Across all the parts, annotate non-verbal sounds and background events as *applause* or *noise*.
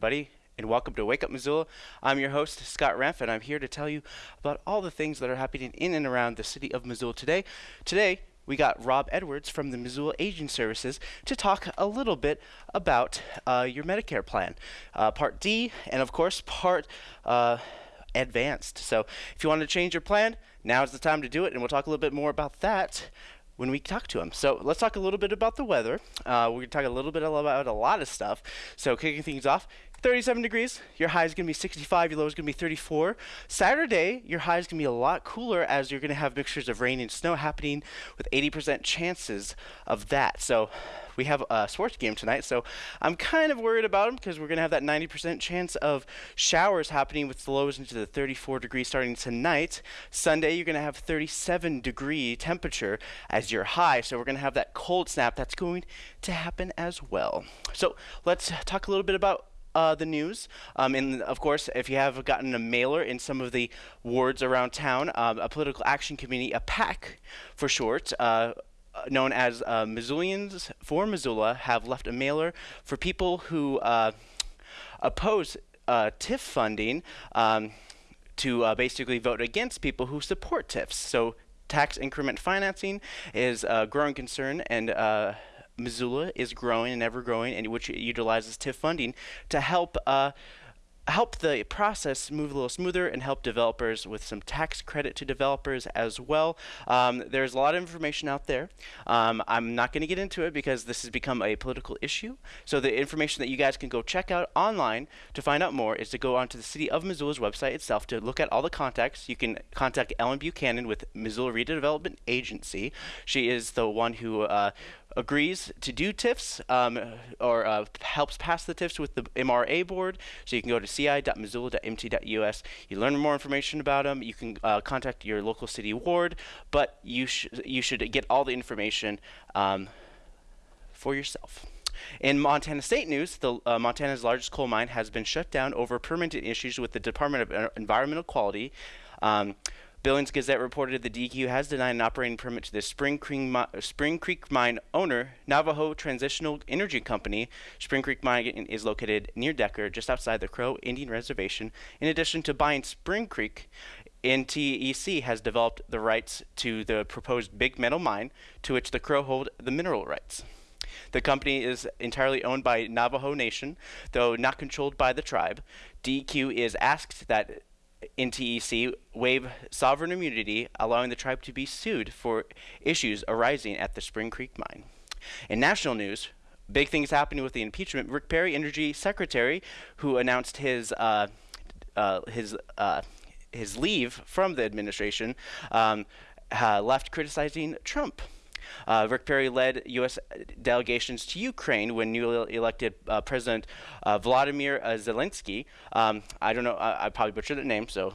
Everybody, and welcome to Wake Up Missoula. I'm your host, Scott Renf, and I'm here to tell you about all the things that are happening in and around the city of Missoula today. Today, we got Rob Edwards from the Missoula Aging Services to talk a little bit about uh, your Medicare plan, uh, Part D, and of course, Part uh, Advanced. So, if you want to change your plan, now is the time to do it, and we'll talk a little bit more about that when we talk to him. So let's talk a little bit about the weather. Uh, we're going to talk a little bit about a lot of stuff. So kicking things off, 37 degrees. Your high is going to be 65. Your low is going to be 34. Saturday, your high is going to be a lot cooler as you're going to have mixtures of rain and snow happening with 80% chances of that. So we have a sports game tonight, so I'm kind of worried about them because we're going to have that 90% chance of showers happening with the lows into the 34 degrees starting tonight. Sunday, you're going to have 37 degree temperature as your high, so we're going to have that cold snap that's going to happen as well. So let's talk a little bit about uh, the news. Um, and of course, if you have gotten a mailer in some of the wards around town, um, a political action committee, a PAC for short, uh, uh, known as uh, Missoulians for Missoula have left a mailer for people who uh, oppose uh, TIF funding um, to uh, basically vote against people who support TIFs. So tax increment financing is a growing concern and Missoula is growing and ever growing and which utilizes TIF funding to help help the process move a little smoother and help developers with some tax credit to developers as well. Um, there's a lot of information out there. Um, I'm not going to get into it because this has become a political issue. So the information that you guys can go check out online to find out more is to go onto the City of Missoula's website itself to look at all the contacts. You can contact Ellen Buchanan with Missoula Redevelopment Agency. She is the one who uh, agrees to do TIFs um, or uh, helps pass the TIFs with the MRA board. So you can go to ci.missoula.mt.us. You learn more information about them. You can uh, contact your local city ward, but you, sh- you should get all the information um, for yourself. In Montana State news, the, uh, Montana's largest coal mine has been shut down over permitting issues with the Department of Environmental Quality. Um, Billings Gazette reported the DEQ has denied an operating permit to the Spring Creek, Spring Creek Mine owner, Navajo Transitional Energy Company. Spring Creek Mine is located near Decker, just outside the Crow Indian Reservation. In addition to buying Spring Creek, NTEC has developed the rights to the proposed Big Metal Mine, to which the Crow hold the mineral rights. The company is entirely owned by Navajo Nation, though not controlled by the tribe. DEQ is asked that NTEC waive sovereign immunity, allowing the tribe to be sued for issues arising at the Spring Creek mine. In national news, big things happening with the impeachment. Rick Perry, Energy Secretary, who announced his uh, uh, his uh, his leave from the administration, um, left criticizing Trump. Uh, Rick Perry led U.S. delegations to Ukraine when newly elected uh, President uh, Vladimir uh, Zelensky, um, I don't know, I, I, probably butchered the name, so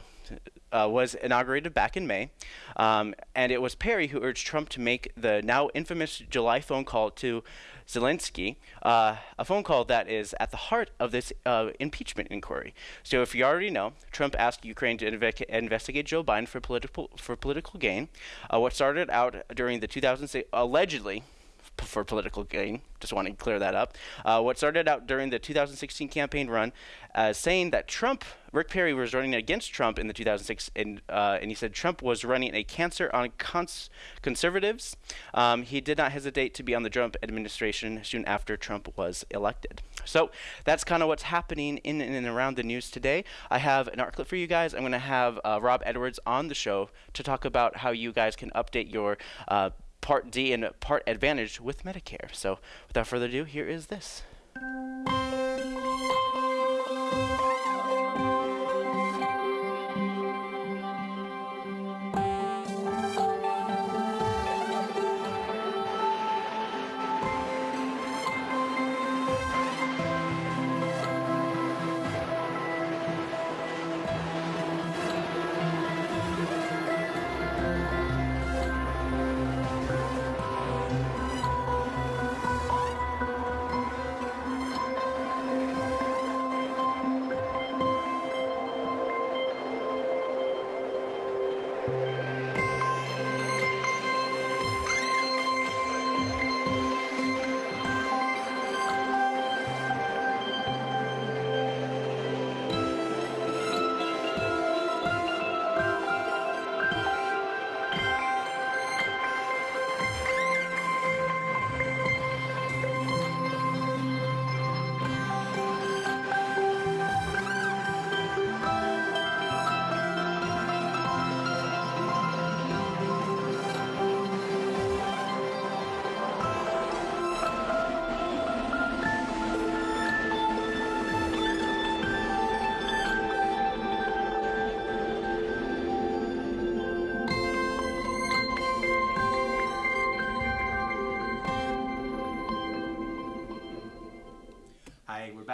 uh, was inaugurated back in May. Um, and it was Perry who urged Trump to make the now infamous July phone call to Zelensky, uh, a phone call that is at the heart of this uh, impeachment inquiry. So, if you already know, Trump asked Ukraine to inve investigate Joe Biden for political for political gain. Uh, what started out during the 2006 allegedly for political gain. Just want to clear that up. Uh, what started out during the 2016 campaign run, uh, saying that Trump, Rick Perry was running against Trump in the 2006, and, uh, and he said Trump was running a cancer on cons conservatives. Um, he did not hesitate to be on the Trump administration soon after Trump was elected. So that's kind of what's happening in, and around the news today. I have an art clip for you guys. I'm going to have uh, Rob Edwards on the show to talk about how you guys can update your uh, Part D and Part Advantage with Medicare. So without further ado, here is this.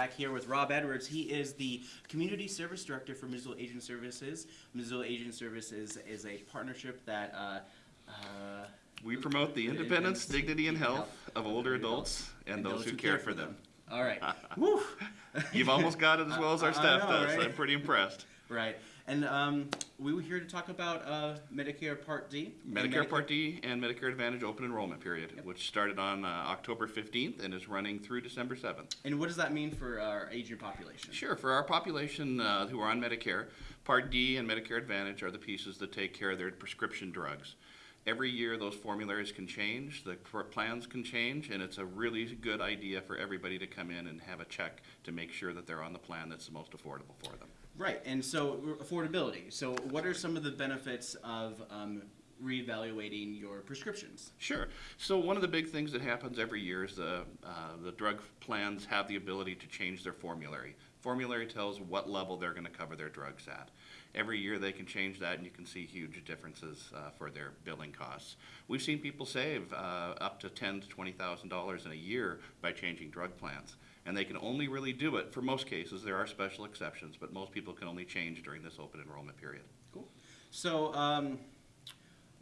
Back here with Rob Edwards. He is the Community Service Director for Missoula Aging Services. Missoula Aging Services is a partnership that uh, uh, We promote the independence, dignity, and health of older adults and those who care for them. All right. *laughs* *laughs* Woo! You've almost got it as *laughs* well as our staff know, does. right? I'm pretty impressed. Right. And um, we were here to talk about uh, Medicare Part D. Medicare Part D and Medicare Advantage open enrollment period, which started on uh, October 15th and is running through December 7th. And what does that mean for our aging population? Sure, for our population uh, who are on Medicare, Part D and Medicare Advantage are the pieces that take care of their prescription drugs. Every year, those formularies can change, the plans can change, and it's a really good idea for everybody to come in and have a check to make sure that they're on the plan that's the most affordable for them. Right. And so affordability. So what are some of the benefits of um, reevaluating your prescriptions? Sure. So one of the big things that happens every year is the, uh, the drug plans have the ability to change their formulary. Formulary tells what level they're going to cover their drugs at. Every year they can change that, and you can see huge differences uh, for their billing costs. We've seen people save uh, up to ten to twenty thousand dollars in a year by changing drug plans, and they can only really do it for most cases. There are special exceptions, but most people can only change during this open enrollment period. Cool. So um,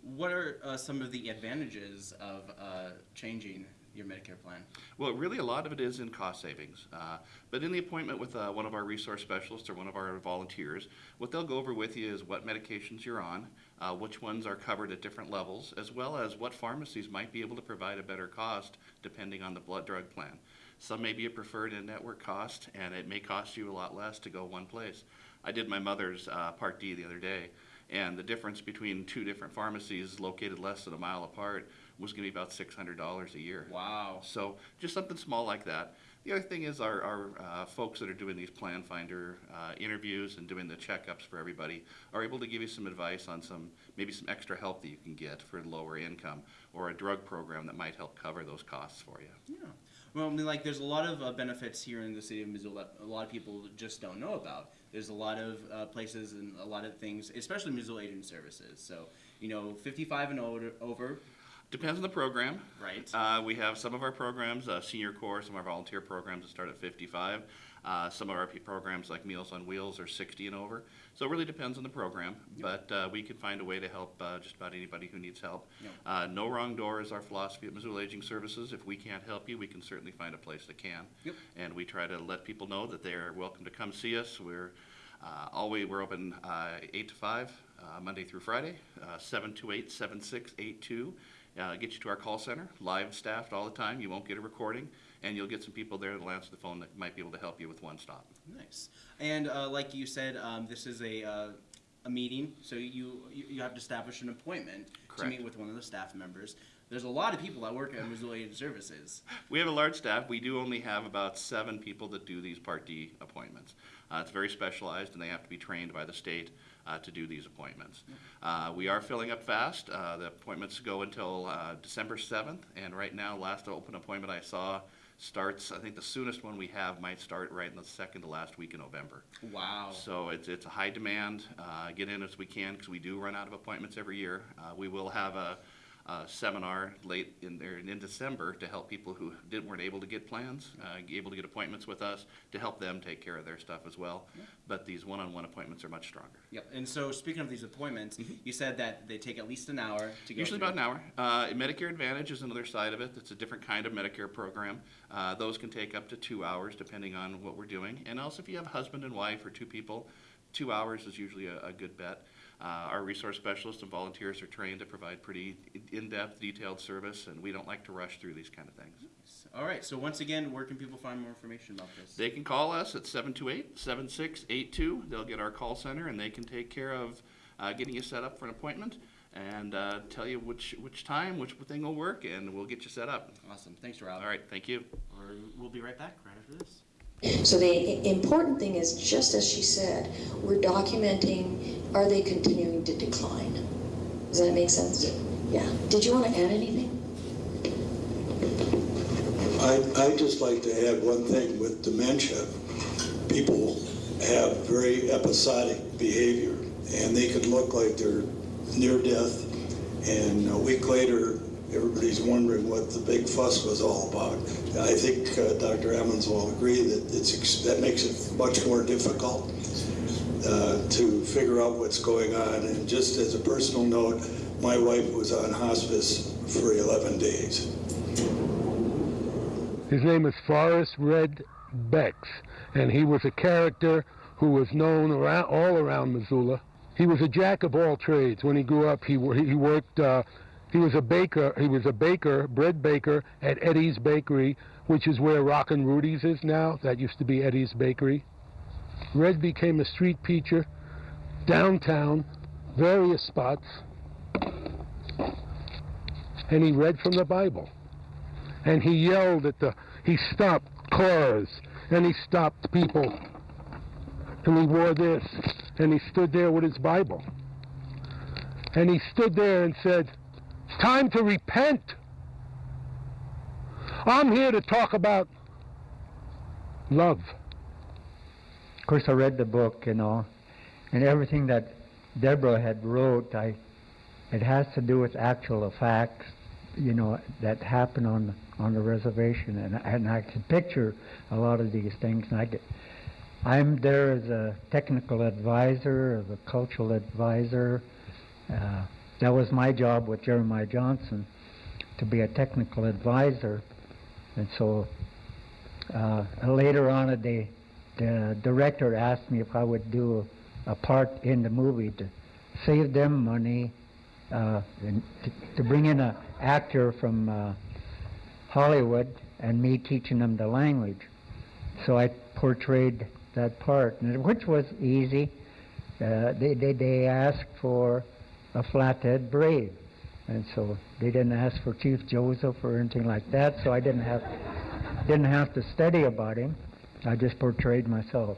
what are uh, some of the advantages of uh, changing your Medicare plan? Well, really, a lot of it is in cost savings. Uh, but in the appointment with uh, one of our resource specialists or one of our volunteers, what they'll go over with you is what medications you're on, uh, which ones are covered at different levels, as well as what pharmacies might be able to provide a better cost depending on the blood drug plan. Some may be a preferred in-network cost, and it may cost you a lot less to go one place. I did my mother's uh, Part D the other day, and the difference between two different pharmacies located less than a mile apart was going to be about $600 a year. Wow. So just something small like that. The other thing is our, our uh, folks that are doing these plan finder uh, interviews and doing the checkups for everybody are able to give you some advice on some, maybe some extra help that you can get for lower income or a drug program that might help cover those costs for you. Yeah. Well, I mean, like, there's a lot of uh, benefits here in the city of Missoula that a lot of people just don't know about. There's a lot of uh, places and a lot of things, especially Missoula Aging Services. So, you know, 55 and older, over, Depends on the program. right? Uh, we have some of our programs, uh, senior corps, some of our volunteer programs that start at 55. Uh, some of our programs like Meals on Wheels are 60 and over. So it really depends on the program, but uh, we can find a way to help uh, just about anybody who needs help. Yep. Uh, no wrong door is our philosophy at Missoula Aging Services. If we can't help you, we can certainly find a place that can. Yep. And we try to let people know that they are welcome to come see us. We're uh, always we're open uh, 8 to 5, uh, Monday through Friday, uh, 728 7682. Uh, get you to our call center, live staffed all the time. You won't get a recording, and you'll get some people there that'll answer the phone that might be able to help you with one stop. Nice. And uh, like you said, um, this is a, uh, a meeting, so you, you have to establish an appointment to meet with one of the staff members. There's a lot of people that work at Missoula Services. We have a large staff. We do only have about seven people that do these Part D appointments. Uh, it's very specialized, and they have to be trained by the state uh, to do these appointments. Uh, we are filling up fast. Uh, the appointments go until uh, December 7th, and right now, last open appointment I saw starts. I think the soonest one we have might start right in the second to last week in November. Wow. So it's, it's a high demand. Uh, get in as we can because we do run out of appointments every year. Uh, we will have a, a seminar late in there in December to help people who didn't weren't able to get plans, uh, able to get appointments with us to help them take care of their stuff as well. But these one-on-one appointments are much stronger. Yep. And so, speaking of these appointments, you said that they take at least an hour to go. Mm-hmm. Usually through. about an hour. Uh, Medicare Advantage is another side of it. It's a different kind of Medicare program. Uh, those can take up to two hours depending on what we're doing. And also if you have husband and wife or two people, two hours is usually a, a good bet. Uh, our resource specialists and volunteers are trained to provide pretty in-depth, detailed service, and we don't like to rush through these kind of things. All right. So once again, where can people find more information about this? They can call us at 728-7682. They'll get our call center, and they can take care of uh, getting you set up for an appointment and uh, tell you which, which time, which thing will work, and we'll get you set up. awesome. Thanks, Rob. All right, thank you. Or we'll be right back right after this. So the important thing is, just as she said, we're documenting, are they continuing to decline? Does that make sense? Yeah. Did you want to add anything? I, I'd just like to add one thing with dementia. People have very episodic behavior and they could look like they're near death and a week later everybody's wondering what the big fuss was all about. I think uh, Dr. Emmons will agree that it's that makes it much more difficult uh, to figure out what's going on. And just as a personal note, my wife was on hospice for 11 days. His name is Forrest Red Bex, and he was a character who was known around, all around Missoula. He was a jack of all trades. When he grew up, he he worked. Uh, he was a baker. He was a baker, bread baker at Eddie's Bakery, which is where Rockin' Rudy's is now. That used to be Eddie's Bakery. Red became a street preacher downtown, various spots, and he read from the Bible and he yelled at the he stopped cars and he stopped people and he wore this and he stood there with his bible and he stood there and said it's time to repent i'm here to talk about love Of course, I read the book, you know, and everything that Deborah had wrote, I, it has to do with actual facts, you know, that happened on on the reservation, and and I can picture a lot of these things. And I get, I'm there as a technical advisor, as a cultural advisor. Uh, that was my job with Jeremiah Johnson, to be a technical advisor, and so uh, later on, the the director asked me if I would do a, part in the movie to save them money uh, and to, to bring in an actor from uh, Hollywood and me teaching them the language. So I portrayed that part, which was easy. Uh, they, they, they asked for a flathead braid, and so they didn't ask for Chief Joseph or anything like that. So I didn't have didn't have to study about him. I just portrayed myself.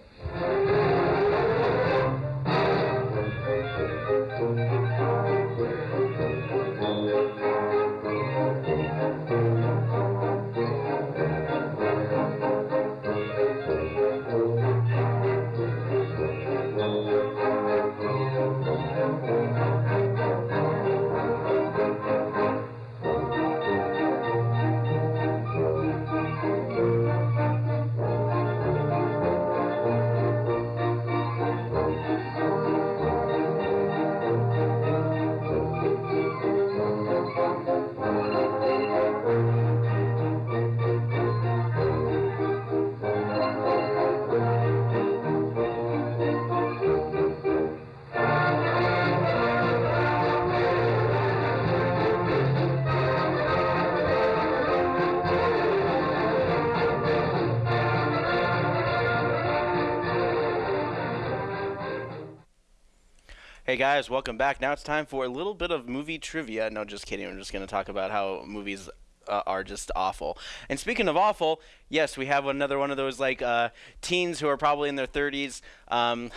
Guys, welcome back. Now it's time for a little bit of movie trivia. No, just kidding. I'm just going to talk about how movies uh, are just awful. And speaking of awful, yes, we have another one of those like uh, teens who are probably in their 30s. Um,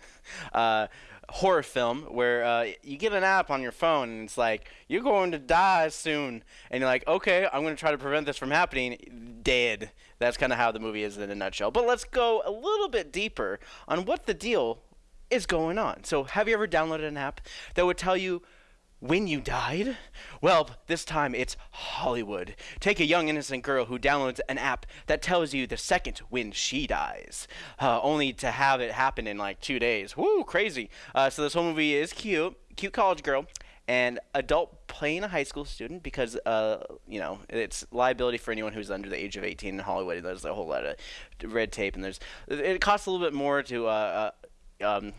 *laughs* uh, horror film where uh, you get an app on your phone and it's like you're going to die soon and you're like okay i'm going to try to prevent this from happening dead that's kind of how the movie is in a nutshell but let's go a little bit deeper on what the deal is going on. So, have you ever downloaded an app that would tell you when you died? Well, this time it's Hollywood. Take a young innocent girl who downloads an app that tells you the second when she dies, uh, only to have it happen in like two days. Woo, crazy. Uh, so, this whole movie is cute. Cute college girl and adult playing a high school student because uh, you know it's liability for anyone who's under the age of 18 in Hollywood. There's a whole lot of red tape, and there's it costs a little bit more to uh, uh, um,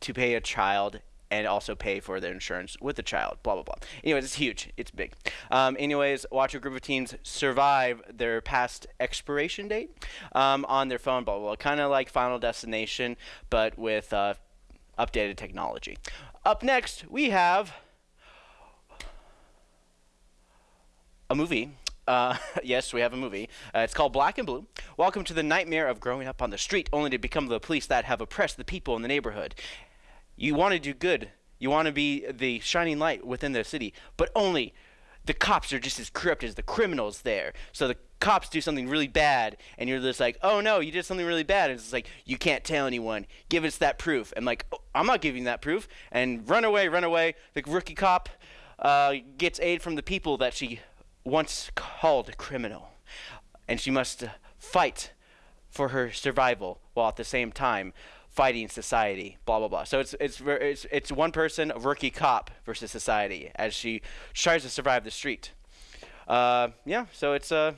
to pay a child and also pay for their insurance with the child. Blah blah blah. Anyways, it's huge. It's big. Um, anyways, watch a group of teens survive their past expiration date um, on their phone. Blah blah. blah. Kind of like Final Destination, but with uh, updated technology. Up next, we have a movie. Uh, *laughs* yes, we have a movie. Uh, it's called Black and Blue. Welcome to the nightmare of growing up on the street, only to become the police that have oppressed the people in the neighborhood. You want to do good. You want to be the shining light within the city, but only the cops are just as corrupt as the criminals there. So the cops do something really bad, and you're just like, oh no, you did something really bad. And it's like, you can't tell anyone. Give us that proof. And like, oh, I'm not giving that proof. And run away, run away. The rookie cop uh, gets aid from the people that she once called a criminal, and she must fight for her survival while at the same time fighting society. Blah blah blah. So it's it's it's it's one person, a rookie cop versus society as she tries to survive the street. Uh, yeah. So it's uh,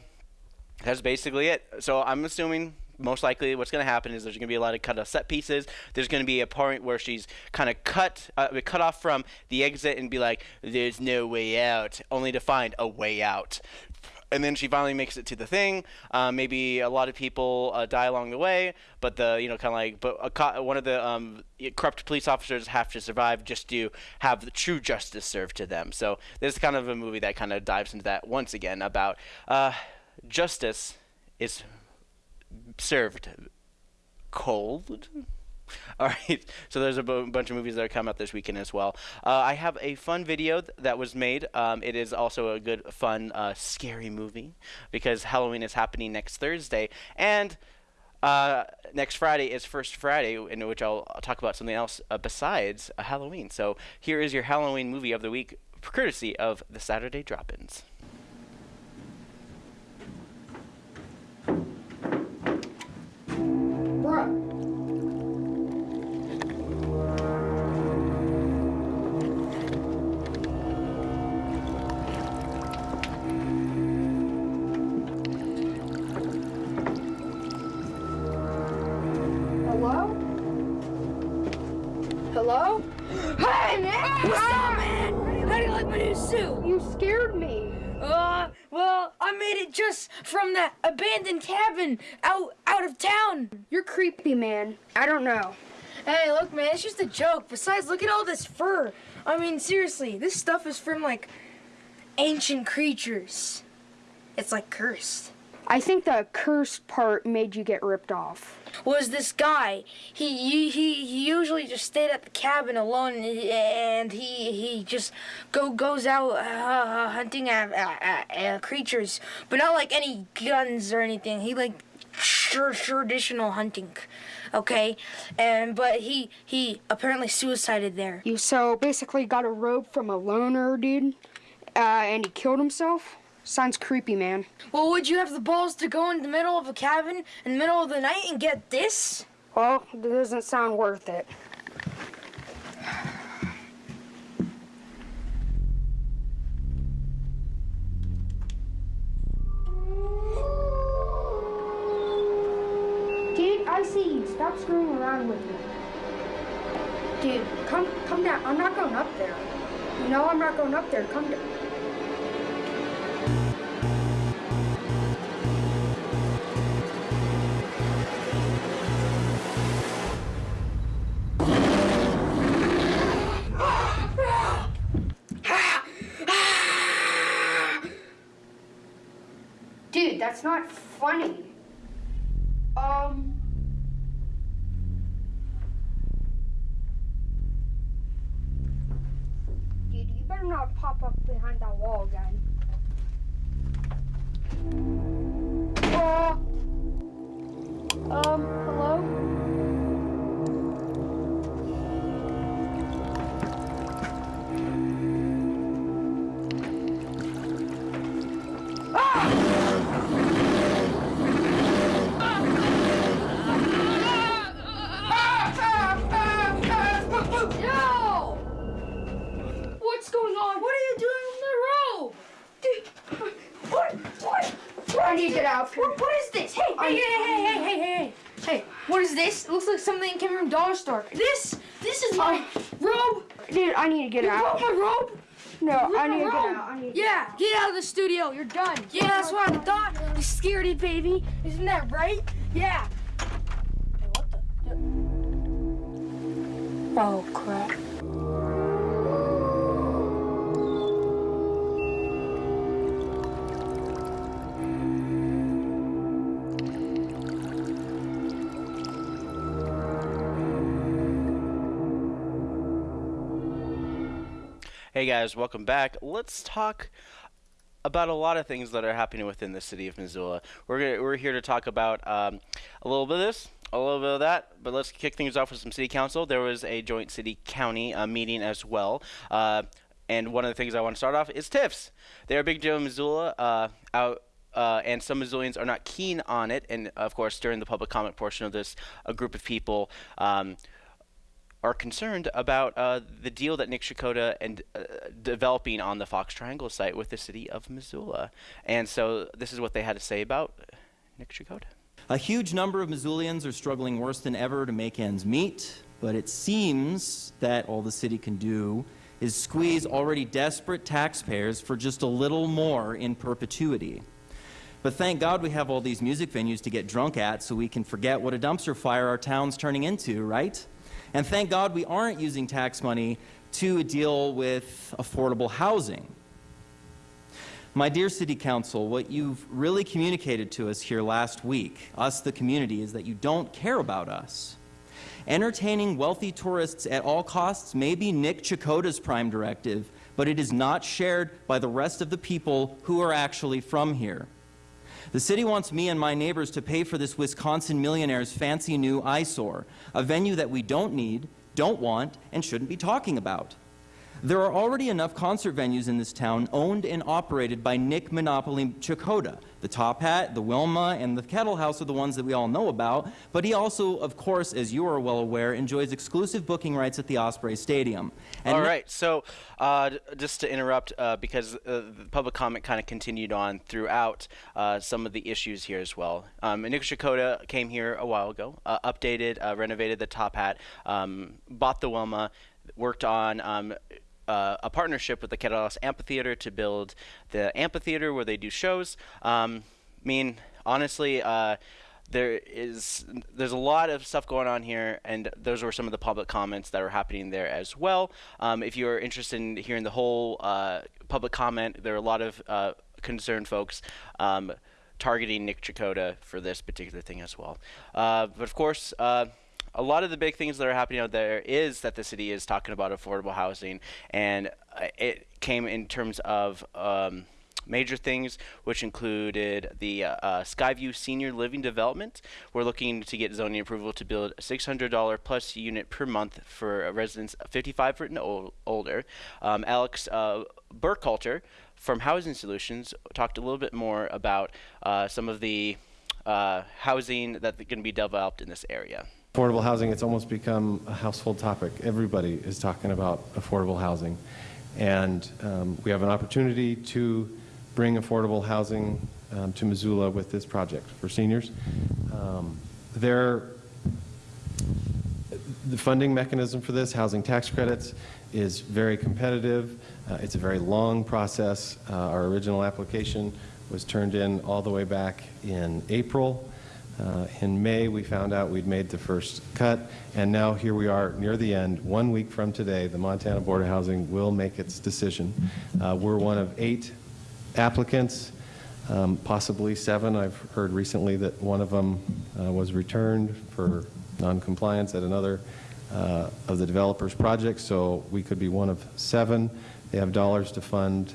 that's basically it. So I'm assuming most likely what's going to happen is there's going to be a lot of cut off set pieces. There's going to be a point where she's kind of cut uh, cut off from the exit and be like, "There's no way out," only to find a way out. And then she finally makes it to the thing. Uh, maybe a lot of people uh, die along the way, but the you know kind of like but co- one of the um, corrupt police officers have to survive just to have the true justice served to them. So this is kind of a movie that kind of dives into that once again about uh, justice is served cold. *laughs* All right, so there's a bunch of movies that are coming out this weekend as well. Uh, I have a fun video th- that was made. Um, it is also a good, fun, uh, scary movie because Halloween is happening next Thursday, and uh, next Friday is First Friday, in which I'll, I'll talk about something else uh, besides uh, Halloween. So here is your Halloween movie of the week, courtesy of the Saturday Drop-ins. Hello? Hello? Hey, man! What's up, man? How do you like my new suit? You scared me. Uh, well, I made it just from that abandoned cabin out out of town. You're creepy, man. I don't know. Hey, look, man, it's just a joke. Besides, look at all this fur. I mean, seriously, this stuff is from like ancient creatures. It's like cursed. I think the cursed part made you get ripped off. was this guy. He he he usually just stayed at the cabin alone, and he he just go goes out uh, hunting at, at, at creatures, but not like any guns or anything. He like tr- traditional hunting, okay, and but he he apparently suicided there. You so basically got a rope from a loner dude, uh, and he killed himself. Sounds creepy, man. Well, would you have the balls to go in the middle of a cabin in the middle of the night and get this? Well, it doesn't sound worth it. That's not funny. Yeah, get out of the studio. You're done. Yeah, that's what I thought. You scaredy baby. Isn't that right? Yeah. Hey, what the? Oh Hey guys, welcome back. Let's talk about a lot of things that are happening within the city of Missoula. We're gonna, we're here to talk about um, a little bit of this, a little bit of that, but let's kick things off with some city council. There was a joint city county uh, meeting as well. Uh, and one of the things I want to start off is TIFs. They're a big deal in Missoula. Uh, out uh, and some Missoulians are not keen on it. And of course, during the public comment portion of this, a group of people um, are concerned about uh, the deal that Nick Checota and uh, developing on the Fox Triangle site with the city of Missoula. And so this is what they had to say about Nick Checota. A huge number of Missoulians are struggling worse than ever to make ends meet, but it seems that all the city can do is squeeze already desperate taxpayers for just a little more in perpetuity. But thank God we have all these music venues to get drunk at so we can forget what a dumpster fire our town's turning into, right? And thank God we aren't using tax money to deal with affordable housing. My dear City Council, what you've really communicated to us here last week, us the community, is that you don't care about us. Entertaining wealthy tourists at all costs may be Nick Checota's prime directive, but it is not shared by the rest of the people who are actually from here. The city wants me and my neighbors to pay for this Wisconsin millionaire's fancy new eyesore, a venue that we don't need, don't want, and shouldn't be talking about. There are already enough concert venues in this town owned and operated by Nick Monopoly Checota. The Top Hat, the Wilma, and the Kettle House are the ones that we all know about, but he also, of course, as you are well aware, enjoys exclusive booking rights at the Osprey Stadium. And All right, so uh, just to interrupt, uh, because uh, the public comment kind of continued on throughout uh, some of the issues here as well. Um, Nick Checota came here a while ago, uh, updated, uh, renovated the Top Hat, um, bought the Wilma, worked on um, uh, a partnership with the Kettlehouse Amphitheater to build the amphitheater where they do shows. Um, I mean, honestly, uh, there is there's a lot of stuff going on here, and those were some of the public comments that are happening there as well. Um, if you're interested in hearing the whole uh, public comment, there are a lot of uh, concerned folks. Um, targeting Nick Checota for this particular thing as well. Uh, but of course, uh, a lot of the big things that are happening out there is that the city is talking about affordable housing, and uh, it came in terms of. Um, major things, which included the uh, uh, Skyview Senior Living Development. We're looking to get zoning approval to build a $600 plus unit per month for residents 55 and older. Um, Alex uh, Burkhalter from Housing Solutions talked a little bit more about uh, some of the uh, housing that's going to be developed in this area. Affordable housing, it's almost become a household topic. Everybody is talking about affordable housing. And um, we have an opportunity to bring affordable housing um, to Missoula with this project for seniors. Um, there, the funding mechanism for this, housing tax credits, is very competitive. Uh, it's a very long process. Uh, our original application was turned in all the way back in April. Uh, in May, we found out we'd made the first cut, and now here we are near the end. One week from today, the Montana Board of Housing will make its decision. Uh, we're one of eight applicants, um, possibly seven. I've heard recently that one of them uh, was returned for noncompliance at another uh, of the developer's projects, so we could be one of seven. They have dollars to fund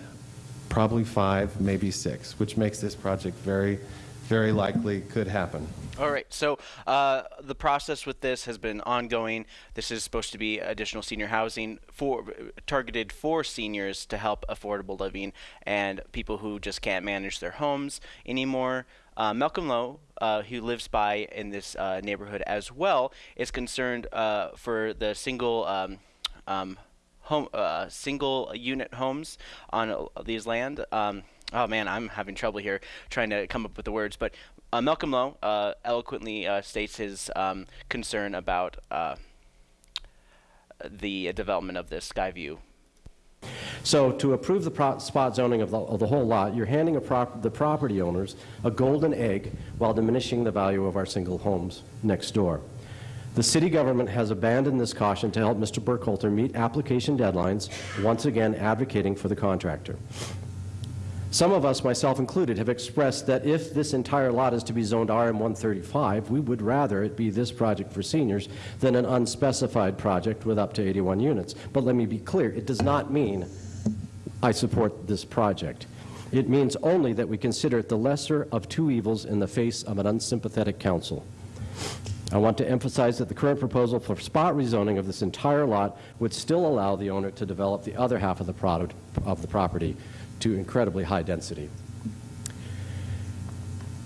probably five, maybe six, which makes this project very very likely could happen. All right. So uh, the process with this has been ongoing. This is supposed to be additional senior housing for targeted for seniors to help affordable living and people who just can't manage their homes anymore. Uh, Malcolm Lowe, uh, who lives by in this uh, neighborhood as well, is concerned uh, for the single. Um, um, home, uh, single unit homes on these land. Um, oh man, I'm having trouble here trying to come up with the words. But uh, Malcolm Lowe uh, eloquently uh, states his um, concern about uh, the development of this Skyview. So to approve the spot zoning of the, of the, whole lot, you're handing prop the property owners a golden egg while diminishing the value of our single homes next door. The city government has abandoned this caution to help Mr. Burkhalter meet application deadlines, once again advocating for the contractor. Some of us, myself included, have expressed that if this entire lot is to be zoned RM135, we would rather it be this project for seniors than an unspecified project with up to 81 units. But let me be clear, it does not mean I support this project. It means only that we consider it the lesser of two evils in the face of an unsympathetic council. I want to emphasize that the current proposal for spot rezoning of this entire lot would still allow the owner to develop the other half of the product of the property to incredibly high density.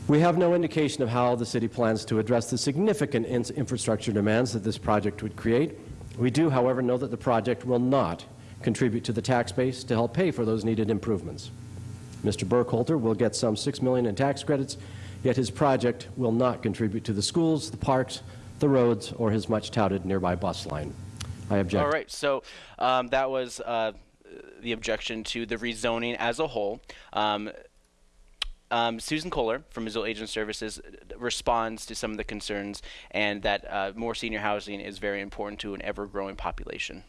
We have no indication of how the city plans to address the significant in- infrastructure demands that this project would create. We do, however, know that the project will not contribute to the tax base to help pay for those needed improvements. Mr. Burkhalter will get some 6 million in tax credits, yet his project will not contribute to the schools, the parks, the roads, or his much-touted nearby bus line. I object. All right, so um, that was uh, the objection to the rezoning as a whole. Um, um, Susan Kohler from Missoula Aging Services uh, responds to some of the concerns and that uh, more senior housing is very important to an ever-growing population.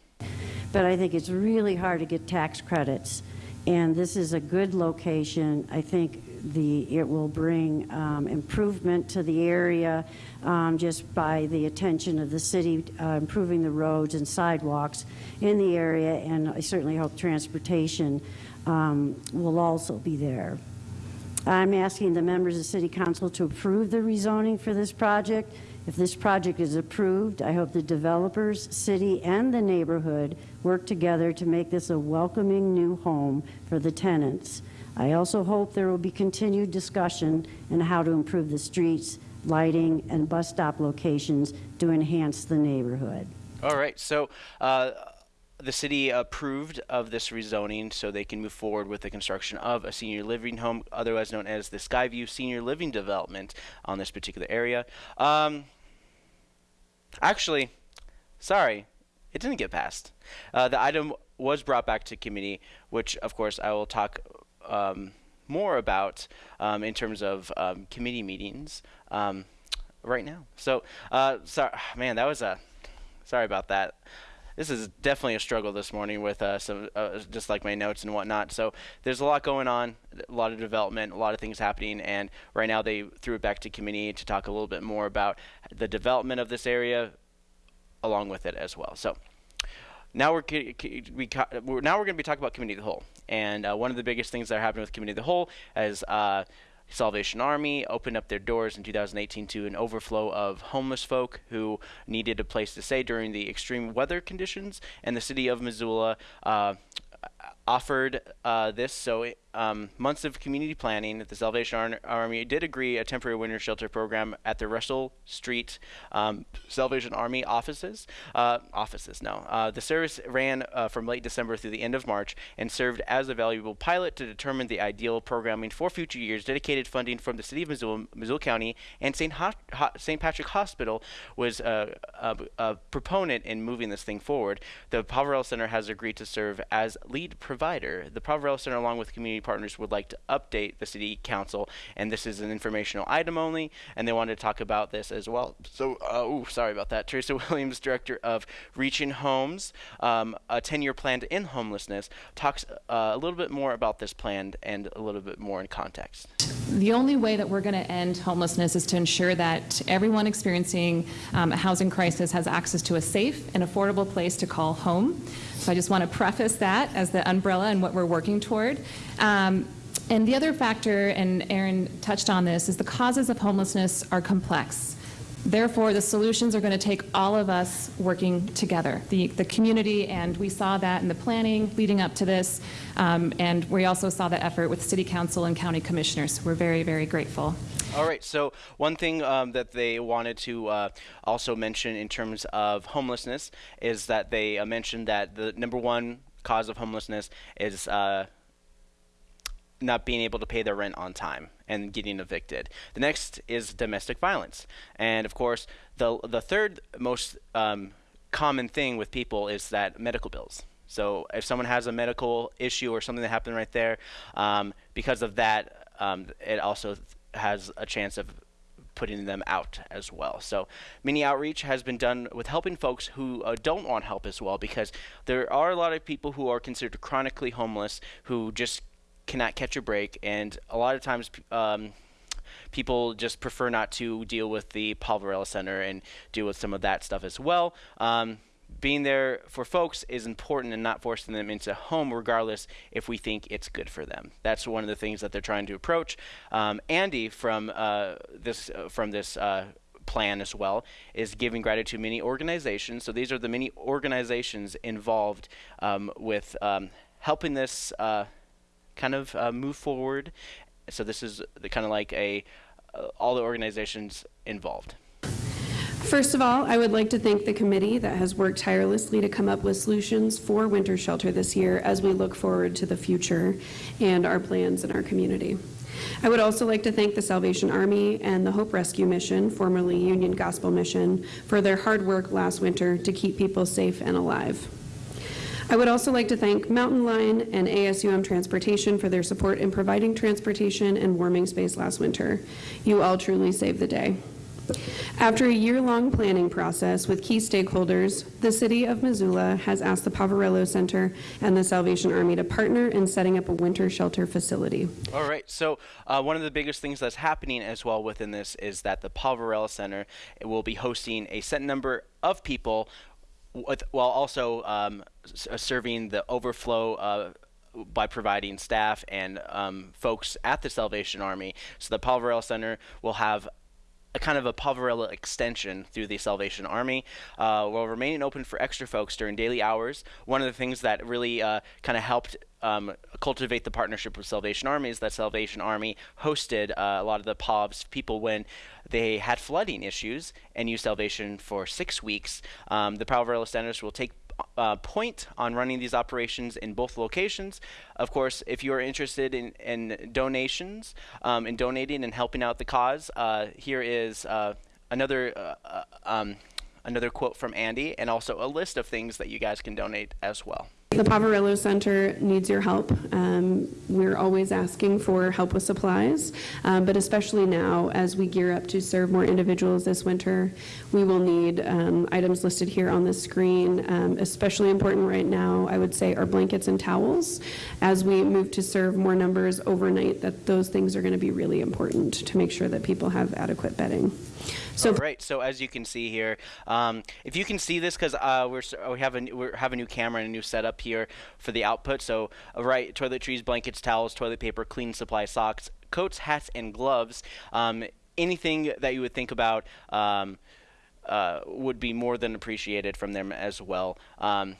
But I think it's really hard to get tax credits, and this is a good location. I think the it will bring um, improvement to the area um, just by the attention of the city uh, improving the roads and sidewalks in the area, and I certainly hope transportation um, will also be there. I'm asking the members of City Council to approve the rezoning for this project. If this project is approved, I hope the developers, city, and the neighborhood work together to make this a welcoming new home for the tenants. I also hope there will be continued discussion on how to improve the streets, lighting, and bus stop locations to enhance the neighborhood. All right, so uh, the city approved of this rezoning so they can move forward with the construction of a senior living home, otherwise known as the Skyview Senior Living Development on this particular area. Um, actually, sorry, it didn't get passed. Uh, the item was brought back to committee, which of course I will talk um, more about um, in terms of um, committee meetings um, right now. So, uh, sorry, man, that was a sorry about that. This is definitely a struggle this morning with uh, some uh, just like my notes and whatnot. So there's a lot going on, a lot of development, a lot of things happening, and right now they threw it back to committee to talk a little bit more about the development of this area, along with it as well. So now we're we now we're going to be talking about committee of the whole, and uh, one of the biggest things that are happening with committee of the whole is. Uh, Salvation Army opened up their doors in 2018 to an overflow of homeless folk who needed a place to stay during the extreme weather conditions, and the city of Missoula uh, offered uh, this. So um, months of community planning, the Salvation Army did agree a temporary winter shelter program at the Russell Street um, Salvation Army offices. Uh, offices, no. Uh, the service ran uh, from late December through the end of March and served as a valuable pilot to determine the ideal programming for future years. Dedicated funding from the City of Missoula, Missoula County, and St. St. Patrick Hospital was uh, a, a, proponent in moving this thing forward. The Poverello Center has agreed to serve as lead provider. The Poverello Center, along with community partners would like to update the city council, and this is an informational item only, and they wanted to talk about this as well. So, uh, ooh, sorry about that. Teresa *laughs* Williams, director of Reaching Homes, um, a 10-year plan to end homelessness, talks uh, a little bit more about this plan and a little bit more in context. The only way that we're going to end homelessness is to ensure that everyone experiencing um, a housing crisis has access to a safe and affordable place to call home. So I just want to preface that as the umbrella and what we're working toward. Um, and the other factor, and Aaron touched on this, is the causes of homelessness are complex. Therefore, the solutions are going to take all of us working together, the, the community, and we saw that in the planning leading up to this, um, and we also saw that effort with City Council and County Commissioners. We're very, very grateful. All right. So one thing um, that they wanted to uh, also mention in terms of homelessness is that they uh, mentioned that the number one cause of homelessness is uh, not being able to pay their rent on time and getting evicted. The next is domestic violence, and of course, the the third most um, common thing with people is that medical bills. So if someone has a medical issue or something that happened right there, um, because of that, um, it also has a chance of putting them out as well. So mini outreach has been done with helping folks who uh, don't want help as well because there are a lot of people who are considered chronically homeless who just cannot catch a break, and a lot of times. Um, people just prefer not to deal with the Poverello Center and deal with some of that stuff as well. Um, being there for folks is important and not forcing them into home regardless if we think it's good for them that's one of the things that they're trying to approach um, andy from uh, this uh, from this uh, plan as well is giving gratitude to many organizations. So these are the many organizations involved um, with um, helping this uh, kind of uh, move forward. So this is kind of like a uh, all the organizations involved. First of all, I would like to thank the committee that has worked tirelessly to come up with solutions for winter shelter this year as we look forward to the future and our plans in our community. I would also like to thank the Salvation Army and the Hope Rescue Mission, formerly Union Gospel Mission, for their hard work last winter to keep people safe and alive. I would also like to thank Mountain Line and ASUM Transportation for their support in providing transportation and warming space last winter. You all truly saved the day. After a year-long planning process with key stakeholders, the City of Missoula has asked the Poverello Center and the Salvation Army to partner in setting up a winter shelter facility. All right. So uh, one of the biggest things that's happening as well within this is that the Poverello Center will be hosting a set number of people with, while also um, serving the overflow uh, by providing staff and um, folks at the Salvation Army. So the Poverello Center will have a kind of a Poverello extension through the Salvation Army uh, while remaining open for extra folks during daily hours. One of the things that really uh, kind of helped um, cultivate the partnership with Salvation Army is that Salvation Army hosted uh, a lot of the POVs people when they had flooding issues and used Salvation for six weeks. Um, the Poverello Centers will take uh, point on running these operations in both locations. Of course, if you are interested in, in donations, um, in donating and helping out the cause, uh, here is uh, another uh, uh, um, another quote from Andy, and also a list of things that you guys can donate as well. The Poverello Center needs your help. Um, we're always asking for help with supplies, um, but especially now as we gear up to serve more individuals this winter, we will need um, items listed here on the screen. Um, especially important right now, I would say, are blankets and towels. As we move to serve more numbers overnight, that those things are going to be really important to make sure that people have adequate bedding. So All right. So as you can see here, um, if you can see this, because uh, we're we have a we have a new camera and a new setup here for the output. So uh, right, toiletries, blankets, towels, toilet paper, clean supply, socks, coats, hats, and gloves. Um, anything that you would think about. Um, uh, would be more than appreciated from them as well. Um,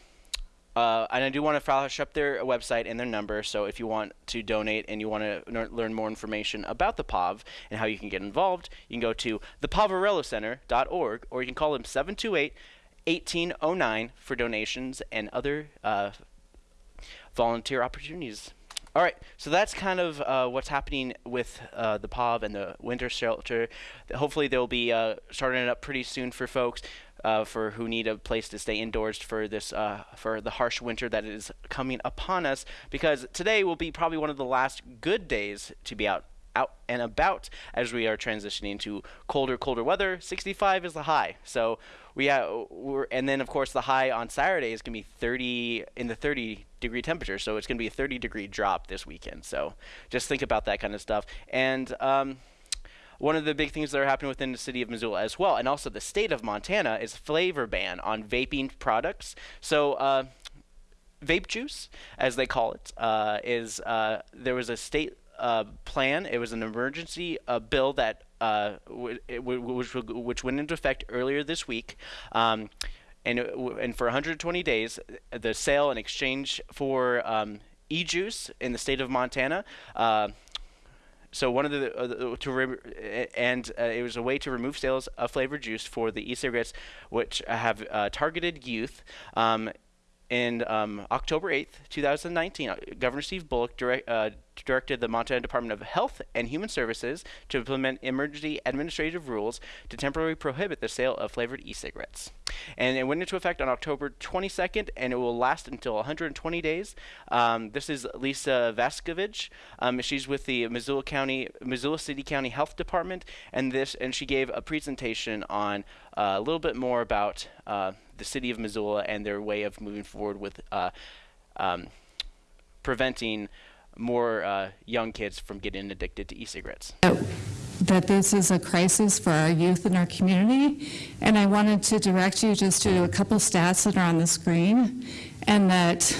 uh, and I do want to flash up their website and their number. So if you want to donate and you want to learn more information about the POV and how you can get involved, you can go to thepoverellocenter.org or you can call them 728 1809 for donations and other uh, volunteer opportunities. All right, so that's kind of uh, what's happening with uh, the POV and the winter shelter. Hopefully, they'll be uh, starting it up pretty soon for folks uh, for who need a place to stay indoors for this uh, for the harsh winter that is coming upon us. Because today will be probably one of the last good days to be out out and about as we are transitioning to colder, colder weather. 65 is the high. So we have, and then of course the high on Saturday is going to be 30 in the 30 degree temperature. So it's going to be a 30 degree drop this weekend. So just think about that kind of stuff. And um, one of the big things that are happening within the city of Missoula as well, and also the state of Montana, is flavor ban on vaping products. So. Uh, vape juice, as they call it, uh, is uh, there was a state uh, plan. It was an emergency uh, bill that which which went into effect earlier this week. Um, and, and for 120 days, the sale and exchange for um, e-juice in the state of Montana uh, so one of the, uh, to re- and uh, it was a way to remove sales of flavored juice for the e-cigarettes, which have uh, targeted youth. Um, in um, October 8th, 2019, uh, Governor Steve Bullock direct, uh, directed the Montana Department of Health and Human Services to implement emergency administrative rules to temporarily prohibit the sale of flavored e-cigarettes. And it went into effect on October 22nd, and it will last until 120 days. Um, this is Lisa Vaskovich. Um, she's with the Missoula County, Missoula City County Health Department, and this, and she gave a presentation on uh, a little bit more about uh, the city of Missoula and their way of moving forward with uh, um, preventing more uh, young kids from getting addicted to e-cigarettes. That this is a crisis for our youth in our community, and I wanted to direct you just to a couple stats that are on the screen, and that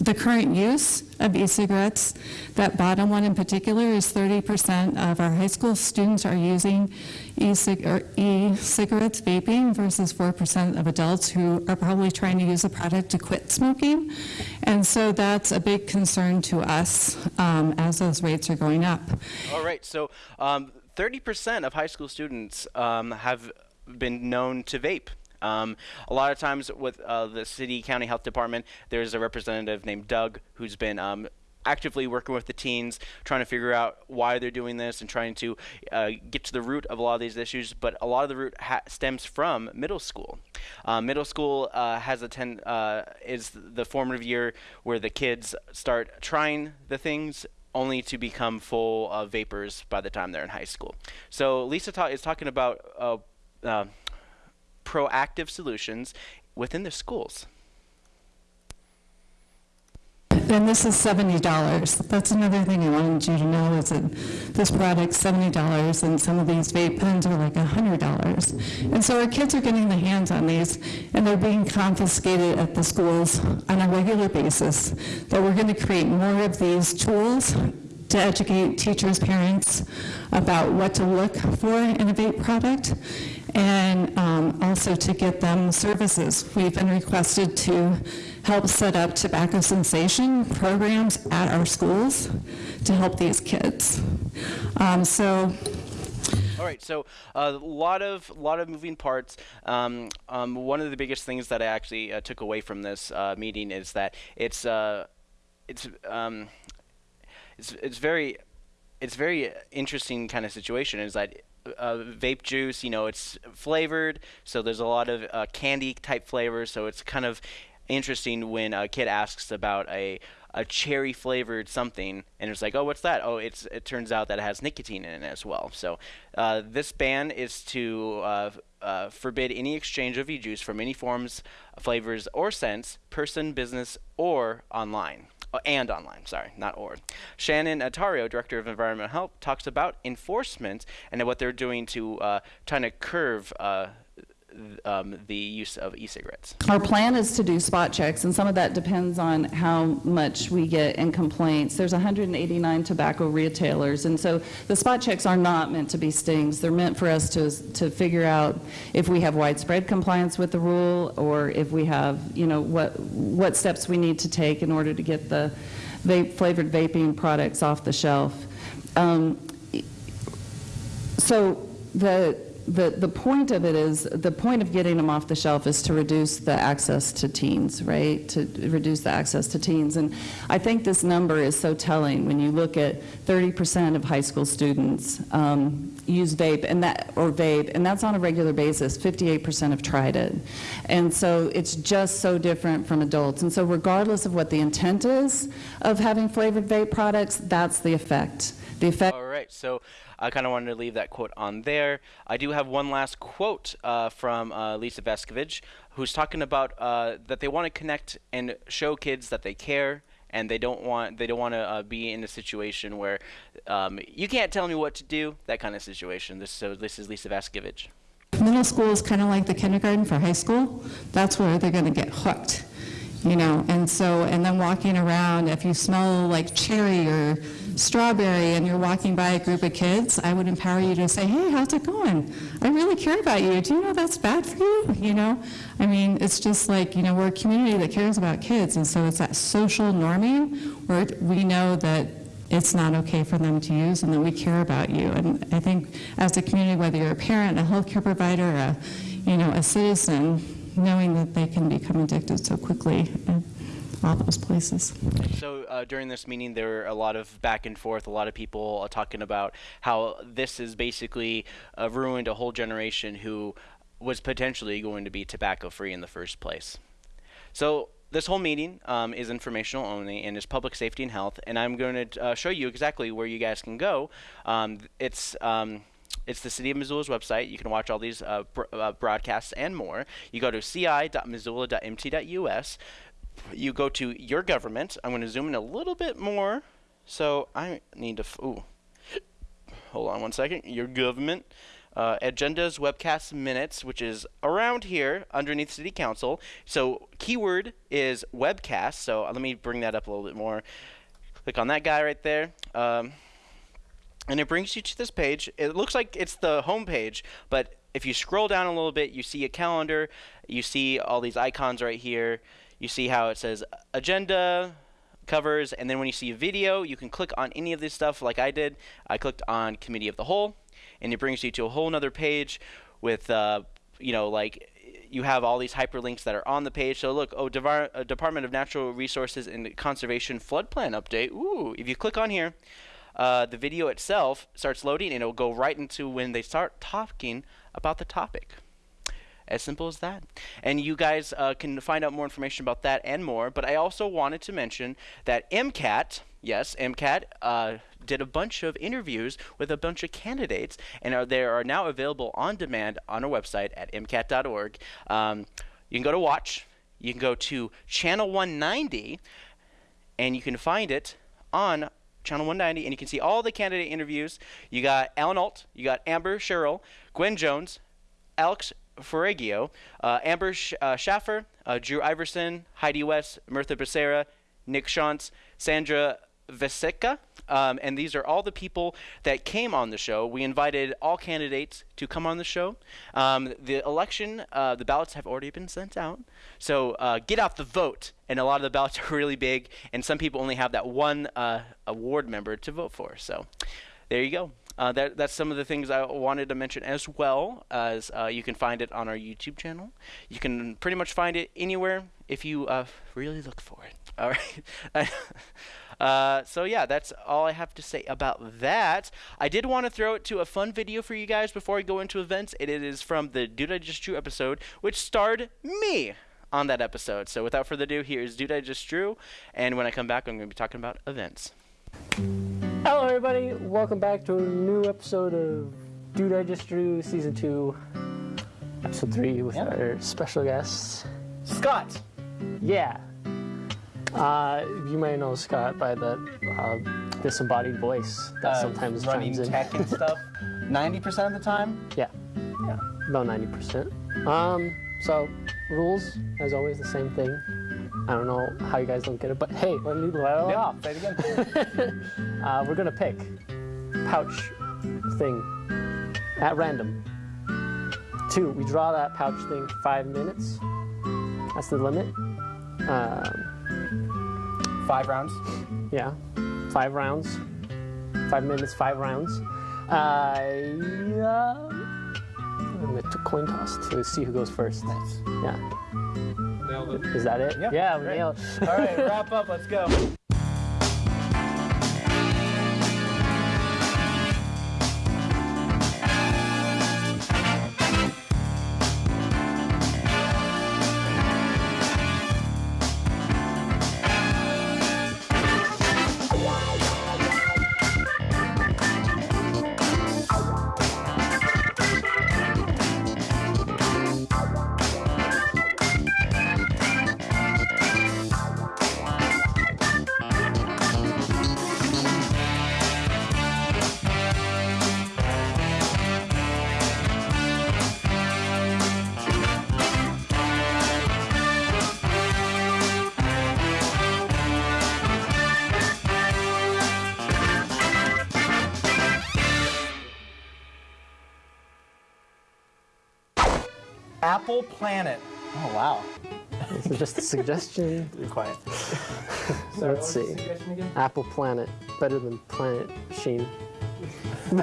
the current use of e-cigarettes, that bottom one in particular is 30% of our high school students are using e-cigarettes vaping versus 4% of adults who are probably trying to use the product to quit smoking. And so that's a big concern to us um, as those rates are going up. All right, so um, 30% of high school students um, have been known to vape. Um, a lot of times with uh, the city county health department, there's a representative named Doug who's been um, actively working with the teens, trying to figure out why they're doing this and trying to uh, get to the root of a lot of these issues. But a lot of the root stems from middle school. Uh, middle school uh, has a ten uh, is the formative year where the kids start trying the things only to become full of vapors by the time they're in high school. So Lisa ta- is talking about uh, uh, proactive solutions within the schools. And this is $70. That's another thing I wanted you to know is that this product's $70 and some of these vape pens are like $100. And so our kids are getting their hands on these and they're being confiscated at the schools on a regular basis. That we're going to create more of these tools to educate teachers, parents about what to look for in a vape product and um, also to get them services. We've been requested to help set up tobacco cessation programs at our schools to help these kids. Um, so All right, so a lot of lot of moving parts. Um, um, one of the biggest things that I actually uh, took away from this uh, meeting is that it's uh, it's um, it's it's very it's very interesting kind of situation. Is that uh, vape juice, you know, it's flavored, so there's a lot of uh, candy type flavors. So it's kind of interesting when a kid asks about a a cherry flavored something, and it's like, oh, what's that? Oh, it's it turns out that it has nicotine in it as well. So uh, this ban is to uh, uh, forbid any exchange of e-juice from any forms, flavors, or scents, person, business, or online. Uh, and online, sorry, not or. Shannon Therriault, Director of Environmental Health, talks about enforcement and what they're doing to uh, trying to curve uh, um, the use of e-cigarettes. Our plan is to do spot checks, and some of that depends on how much we get in complaints. There's 189 tobacco retailers, and so the spot checks are not meant to be stings. They're meant for us to, to figure out if we have widespread compliance with the rule, or if we have, you know, what, what steps we need to take in order to get the vape, flavored vaping products off the shelf. Um, so the, the, the point of it is, the point of getting them off the shelf is to reduce the access to teens, right? To reduce the access to teens. And I think this number is so telling when you look at 30% of high school students um, use vape and that, or vape, and that's on a regular basis. 58% have tried it. And so it's just so different from adults. And so regardless of what the intent is of having flavored vape products, that's the effect. The effect All right, so I kind of wanted to leave that quote on there. I do have one last quote uh, from uh, Lisa Veskovich, who's talking about uh, that they want to connect and show kids that they care, and they don't want they don't want to uh, be in a situation where um, you can't tell me what to do. That kind of situation. This so this is Lisa Veskovich. middle school is kind of like the kindergarten for high school. That's where they're going to get hooked, you know. And so, and then walking around, if you smell like cherry or strawberry and you're walking by a group of kids, I would empower you to say, hey, how's it going? I really care about you. Do you know that's bad for you? You know, I mean, it's just like, you know, we're a community that cares about kids. And so it's that social norming where we know that it's not okay for them to use and that we care about you. And I think as a community, whether you're a parent, a healthcare provider, a, you know, a citizen, knowing that they can become addicted so quickly all those places. So uh, during this meeting, there were a lot of back and forth. A lot of people uh, talking about how this has basically uh, ruined a whole generation who was potentially going to be tobacco free in the first place. So this whole meeting um, is informational only and is public safety and health. And I'm going to uh, show you exactly where you guys can go. Um, it's um, it's the City of Missoula's website. You can watch all these uh, br- uh, broadcasts and more. You go to ci.missoula.mt.us. You go to your government. I'm going to zoom in a little bit more. So I need to. Ooh. Hold on one second. Your government. uh, agendas, webcasts, minutes, which is around here underneath City Council. So keyword is webcast. So let me bring that up a little bit more. Click on that guy right there. Um, and it brings you to this page. It looks like it's the home page, but if you scroll down a little bit, you see a calendar, you see all these icons right here, you see how it says agenda, covers, and then when you see a video, you can click on any of this stuff like I did. I clicked on Committee of the Whole, and it brings you to a whole nother page with, uh, you know, like you have all these hyperlinks that are on the page. So look, oh, Devar- uh, Department of Natural Resources and Conservation flood plan update. Ooh, if you click on here, uh, the video itself starts loading and it'll go right into when they start talking about the topic. As simple as that. And you guys uh, can find out more information about that and more. But I also wanted to mention that MCAT, yes, MCAT, uh, did a bunch of interviews with a bunch of candidates, and are, they are now available on demand on our website at mcat.org. Um, you can go to watch. You can go to channel 190, and you can find it on channel 190, and you can see all the candidate interviews. You got Alan Alt, you got Amber Sherrill, Gwen Jones, Alex Ferragio, uh, Amber Sh- uh, Schaffer, uh, Drew Iverson, Heidi West, Mirtha Becerra, Nick Shantz, Sandra Vasecka, um, and these are all the people that came on the show. We invited all candidates to come on the show. Um, the election, uh, the ballots have already been sent out, so uh, get out the vote. And a lot of the ballots *laughs* are really big, and some people only have that one uh, award member to vote for. So there you go. Uh, that, that's some of the things I wanted to mention as well as uh, you can find it on our YouTube channel. You can pretty much find it anywhere if you uh, really look for it. *laughs* All right. *laughs* Uh, so yeah, that's all I have to say about that. I did want to throw it to a fun video for you guys before I go into events. It is from the Dude I Just Drew episode, which starred me on that episode. So without further ado, here's Dude I Just Drew, and when I come back, I'm going to be talking about events. Hello, everybody. Welcome back to a new episode of Dude I Just Drew Season 2, Episode 3 with our special guest, Scott. Yeah. Uh, you might know Scott by the uh, disembodied voice that Uh, sometimes running chimes in. tech and *laughs* stuff. 90% of the time? Yeah. Yeah. About 90%. Um, so, rules, as always, the same thing. I don't know how you guys don't get it, but hey, let me let it Yeah, off. say it again. *laughs* uh, we're gonna pick pouch thing at random. Two, we draw that pouch thing five minutes. That's the limit. Um, five rounds. Yeah, five rounds. Five minutes, five rounds. Uh, yeah. I'm gonna coin toss to see who goes first. Nice. Yeah. Nailed it. Is that it? Yeah, we great. nailed. All right, wrap up. Let's go. Apple Planet. Oh wow. This is just a suggestion. *laughs* Be quiet. So let's see. Apple Planet, better than Planet Machine. *laughs*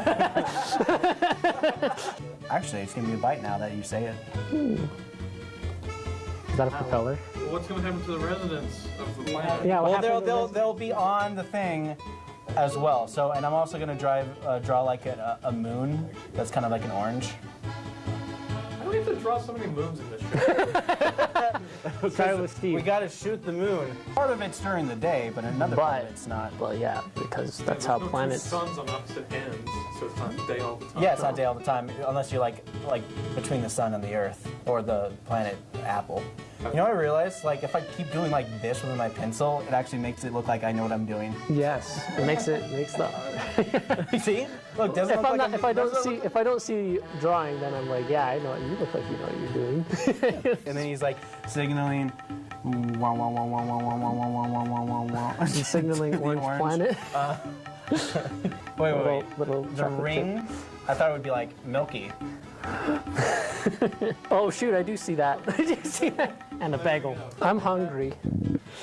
Actually, it's gonna be a bite now that you say it. Is that a propeller? What's going to happen to the residents of the planet? Yeah, well, they'll, they'll, they'll be on the thing as well. So, and I'm also gonna drive uh, draw like a, a moon that's kind of like an orange. We have to draw so many moons in this? *laughs* Try with Steve. We gotta shoot the moon. Part of it's during the day, but another part of it's not. Well, yeah, because that's There's how no two planets. suns on opposite ends, so it's not day all the time. Yeah, it's not day all the time, unless you're like like between the sun and the Earth or the planet Apple. You know what I realized? Like, if I keep doing like this with my pencil, it actually makes it look like I know what I'm doing. Yes, it makes it makes the. *laughs* See? Look, doesn't if look I'm like not, I'm- if I don't see look- if I don't see drawing, then I'm like, yeah, I know. You look like you know what you're doing. *laughs* and then he's like signaling. Wow, wow, wow, wow, wow, wow, wow, wow, wow, wow, wow, wow. He's signaling The Orange Planet. Uh, wait, wait, wait. little the chocolate ring. I thought it would be like milky. oh shoot, I do see that. I do see that. And a bagel. I'm hungry.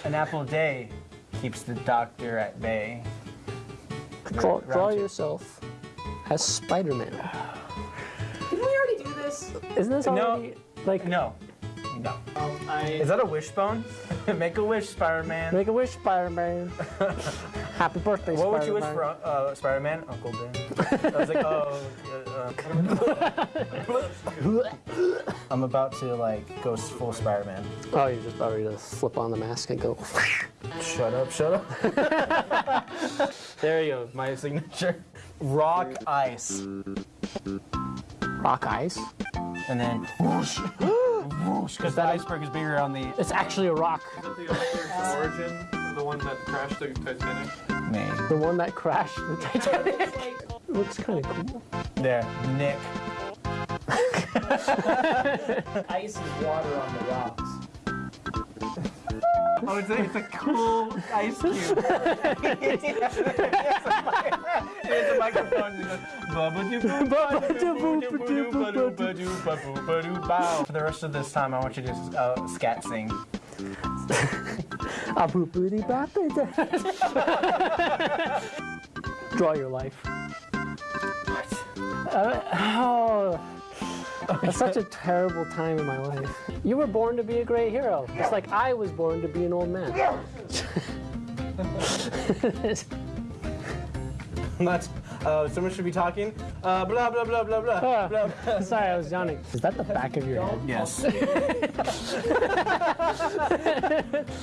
An apple a day keeps the doctor at bay. Draw, draw yourself as Spider-Man. Did we already do this? Isn't this already... No. Already like No. No. Um, I. Is that a wishbone? *laughs* Make a wish, Spider-Man. Make a wish, Spider-Man. *laughs* Happy birthday, What would you wish Spider-Man. for, uh, Spider-Man? Uncle Ben. I was like, oh. Uh, uh. *laughs* I'm about to like go full Spider-Man. Oh, you're just about ready to slip on the mask and go. Shut up, shut up. there you go, my signature. Rock ice. Rock ice. And then whoosh, whoosh, because the iceberg is bigger on the. It's actually a rock. The origin, the one that crashed the Titanic. Me. The one that crashed the Titanic. Looks kind of cool. There, Nick. *laughs* Ice is water on the rocks. Oh, it's a, it's a cool ice *laughs* cube. it's a microphone. For the rest of this time, I want you to uh, scat sing. *laughs* A boopity boppity. *laughs* Draw your life. Uh, oh, *laughs* it's such a terrible time in my life. You were born to be a great hero, It's like I was born to be an old man. *laughs* That's, uh, someone should be talking. Uh, blah, blah, blah, blah, blah. Ah, blah, blah. *laughs* Sorry, I was yawning. Is that the back of your head? Yes.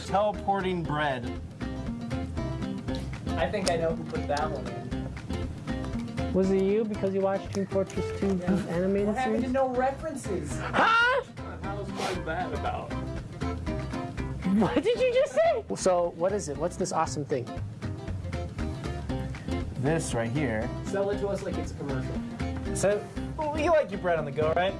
Teleporting bread. I think I know who put that one in. Was it you because you watched Team Fortress 2 animated What happened series? to no references? Huh? How's that about? What did you just say? So, what is it? What's this awesome thing? This right here. Sell it to us like it's a commercial. So, well, you like your bread on the go, right?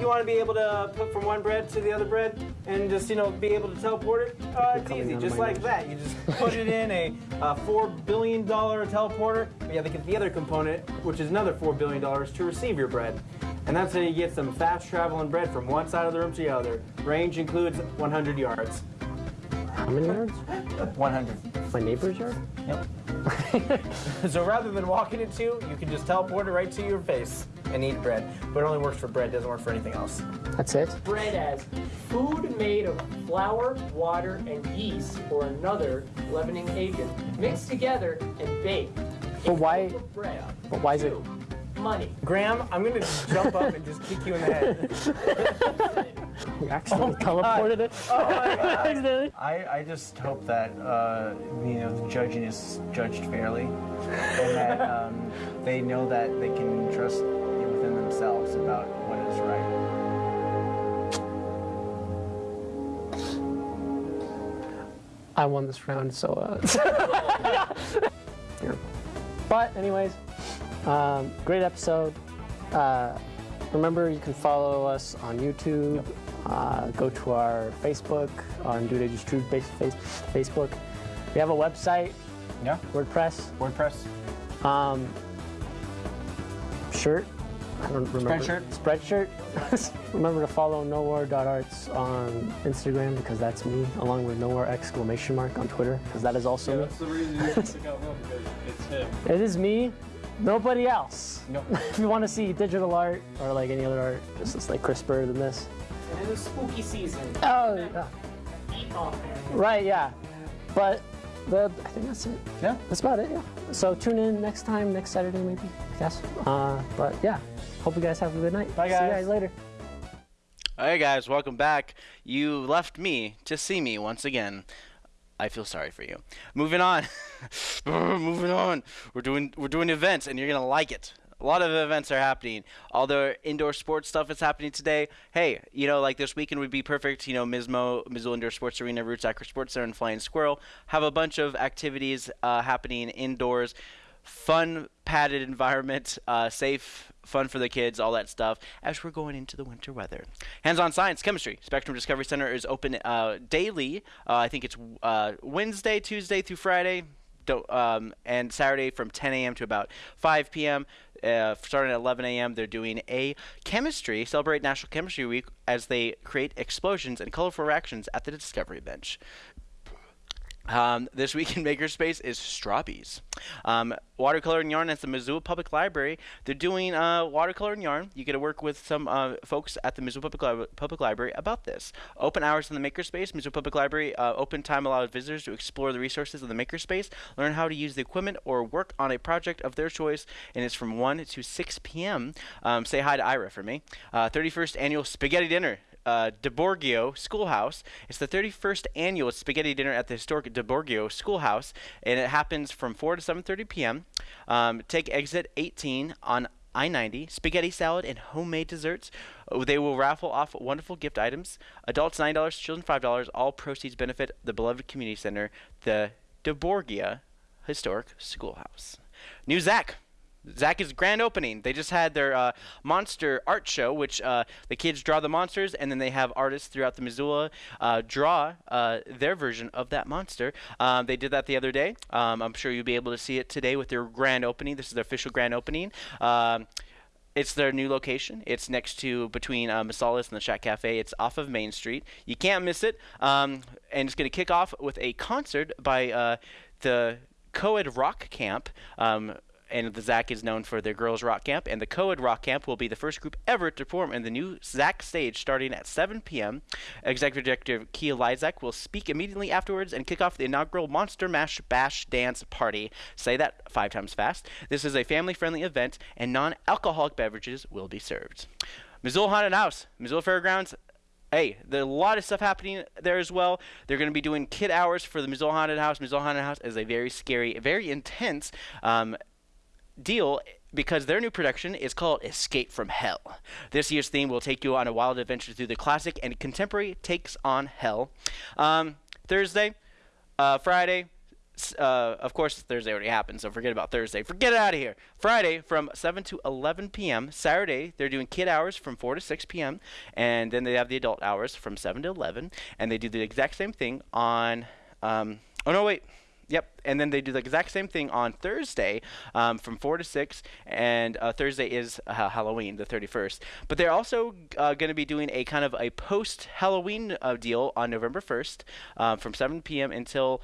You want to be able to put from one bread to the other bread and just, you know, be able to teleport it? Uh, it's easy, just like that. You just *laughs* put it in a, uh $4 billion teleporter. But you have to get the other component, which is another $4 billion to receive your bread. And that's how you get some fast traveling bread from one side of the room to the other. Range includes 100 yards. How many yards? 100. My neighbor's yard? Yep. *laughs* so rather than walking it to, you can just teleport it right to your face and eat bread. But it only works for bread, doesn't work for anything else. That's it? Bread as food made of flour, water, and yeast or another leavening agent mixed together and baked. But why? Bread. But why is it? Money. Graham, I'm gonna jump up and just kick you in the head. *laughs* we accidentally Oh my God. teleported it? Oh my God. *laughs* I, I just hope that uh, you know the judging is judged fairly, and that um, they know that they can trust within themselves about what is right. I won this round, so. Uh, *laughs* Here. But, anyways, um, great episode. Uh, remember, you can follow us on YouTube. Uh, go to our Facebook, on Dude I Just Drew base, face, Facebook. We have a website. Yeah. WordPress. WordPress. Um, shirt. I don't remember. Spreadshirt. Spreadshirt. *laughs* remember to follow nowhere.arts on Instagram because that's me, along with nowhere exclamation mark on Twitter because that is also me. That's the reason you took out *laughs* him because it's him. It is me, nobody else. Nope. if you want to see digital art or like any other art, this is like crisper than this. And in the spooky season. Oh, yeah. Right, yeah. But the, I think that's it. Yeah. That's about it, yeah. So tune in next time, next Saturday maybe, I guess. Uh, but yeah, hope you guys have a good night. Bye, guys. See you guys. guys later. Hey guys, welcome back. You left me to see me once again. I feel sorry for you. Moving on. *laughs* Moving on. We're doing we're doing events and you're gonna like it. A lot of events are happening. All the indoor sports stuff is happening today. Hey, you know, like this weekend would be perfect. You know, Mismo, Missoula Indoor Sports Arena, Roots Acro Sports Center, and Flying Squirrel have a bunch of activities uh, happening indoors. Fun, padded environment, uh, safe, fun for the kids, all that stuff, as we're going into the winter weather. Hands on science, chemistry. Spectrum Discovery Center is open uh, daily. Uh, I think it's uh, Wednesday, Tuesday through Friday. Um, and Saturday from 10 a.m. to about 5 p.m. Uh, starting at 11 a.m., they're doing a chemistry, celebrate National Chemistry Week as they create explosions and colorful reactions at the Discovery Bench. Um, this week in *laughs* Makerspace is Strawbees. Um, watercolor and yarn at the Missoula Public Library. They're doing uh, watercolor and yarn. You get to work with some uh, folks at the Missoula Public, Li- Public Library about this. Open hours in the Makerspace. Missoula Public Library uh, open time allows visitors to explore the resources of the Makerspace, learn how to use the equipment, or work on a project of their choice. And it's from 1 to 6 p.m. Um, say hi to Ira for me. 31st annual spaghetti dinner uh, DeBorgia Schoolhouse. It's the 31st annual spaghetti dinner at the historic DeBorgia Schoolhouse, and it happens from 4 to 7:30 p.m. Um, take exit 18 on I-90. Spaghetti salad and homemade desserts. Oh, They will raffle off wonderful gift items. Adults nine dollars, children five dollars. All proceeds benefit the beloved community center, the DeBorgia Historic Schoolhouse. New ZACC. ZACC is grand opening. They just had their uh, monster art show, which uh, the kids draw the monsters, and then they have artists throughout the Missoula uh, draw uh, their version of that monster. Um, they did that the other day. Um, I'm sure you'll be able to see it today with their grand opening. This is their official grand opening. Um, it's their new location. It's next to between uh, Masalas and the Shack Cafe. It's off of Main Street. You can't miss it. Um, and it's going to kick off with a concert by uh, the Coed Rock Camp. And the ZACC is known for their girls rock camp, and the Coed Rock Camp will be the first group ever to perform in the new ZACC stage starting at 7 p.m. Executive Director Kia Liszak will speak immediately afterwards and kick off the inaugural Monster Mash Bash Dance Party. Say that five times fast. This is a family-friendly event, and non-alcoholic beverages will be served. Missoula Haunted House, Missoula Fairgrounds, hey, there's a lot of stuff happening there as well. They're going to be doing kid hours for the Missoula Haunted House. Missoula Haunted House is a very scary, very intense um, deal because their new production is called Escape from Hell. This year's theme will take you on a wild adventure through the classic and contemporary takes on hell. Um, Thursday, uh, Friday, uh, of course, Thursday already happened, so forget about Thursday. Forget it out of here. Friday from 7 to 11 p.m. Saturday, they're doing kid hours from 4 to 6 p.m. And then they have the adult hours from 7 to 11. And they do the exact same thing on. Um, oh, no, wait. Yep, and then they do the exact same thing on Thursday um, from 4 to 6, and uh, Thursday is uh, Halloween, the 31st. But they're also uh, going to be doing a kind of a post Halloween uh, deal on November 1st um, from 7 p.m. until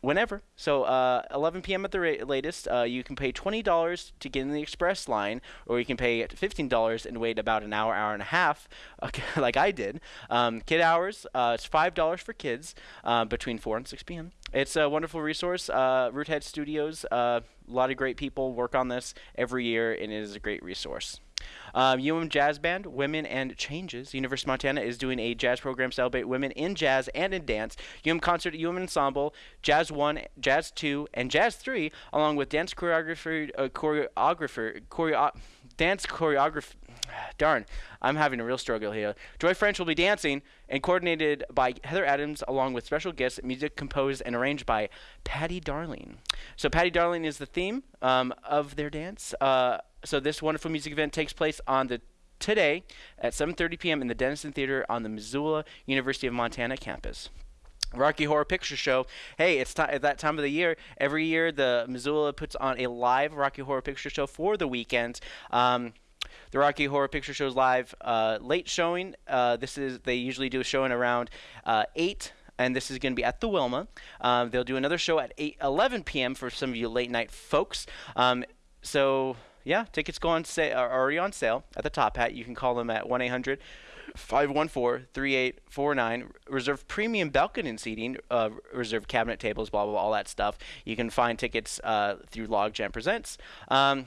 whenever. So uh, 11 p.m. at the latest. Uh, you can pay $20 to get in the express line, or you can pay $15 and wait about an hour, hour and a half, *laughs* okay, like I did. Um, kid hours, uh, it's $5 for kids uh, between 4 and 6 p.m. It's a wonderful resource. Uh, Roothead Studios, uh, a lot of great people work on this every year, and it is a great resource. Um, Jazz Band, Women and Changes. University of Montana is doing a jazz program to celebrate women in jazz and in dance. UM Concert, UM Ensemble, Jazz 1, Jazz 2, and Jazz 3, along with dance choreographer, uh, choreographer, choreo- dance choreographer. *sighs* Darn, I'm having a real struggle here. Joy French will be dancing and coordinated by Heather Adams, along with special guests, music composed and arranged by Patty Darling. So Patty Darling is the theme um, of their dance. Uh, so this wonderful music event takes place on the today at 7:30 p.m. in the Dennison Theater on the Missoula University of Montana campus. Rocky Horror Picture Show. Hey, it's ti at that time of the year. Every year, the Missoula puts on a live Rocky Horror Picture Show for the weekend. Um, the Rocky Horror Picture Show's live uh, late showing. Uh, this is they usually do a showing around uh, eight. And this is going to be at the Wilma. Um, they'll do another show at 8, 11 p.m. for some of you late night folks. Um, so yeah, tickets go on sa- are already on sale at the Top Hat. You can call them at 1 800 514 3849. Reserve premium balcony seating, uh, reserve cabinet tables, blah, blah, blah, all that stuff. You can find tickets uh, through Logjam Presents. Um,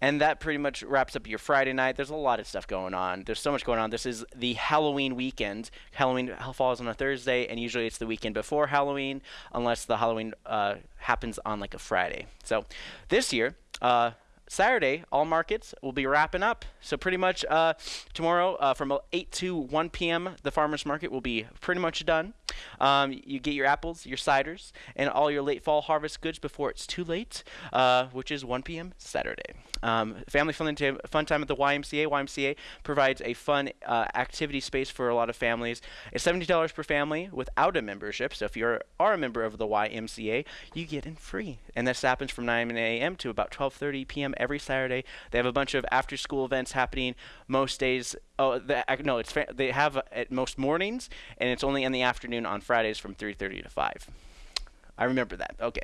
and that pretty much wraps up your Friday night. There's a lot of stuff going on. There's so much going on. This is the Halloween weekend. Halloween falls on a Thursday, and usually it's the weekend before Halloween, unless the Halloween uh, happens on like a Friday. So this year, uh, Saturday, all markets will be wrapping up. So pretty much uh, tomorrow uh, from 8 to 1 p.m., the farmers market will be pretty much done. Um, you get your apples, your ciders, and all your late fall harvest goods before it's too late, uh, which is 1 p.m. Saturday. Um, family fun, fun time at the YMCA. YMCA provides a fun uh, activity space for a lot of families. It's $70 per family without a membership. So if you are a member of the YMCA, you get in free. And this happens from 9 a.m. to about 12:30 p.m. every Saturday. They have a bunch of after-school events happening most days. Oh, the, no, it's they have at most mornings, and it's only in the afternoon on Fridays from 3:30 to 5. I remember that. Okay.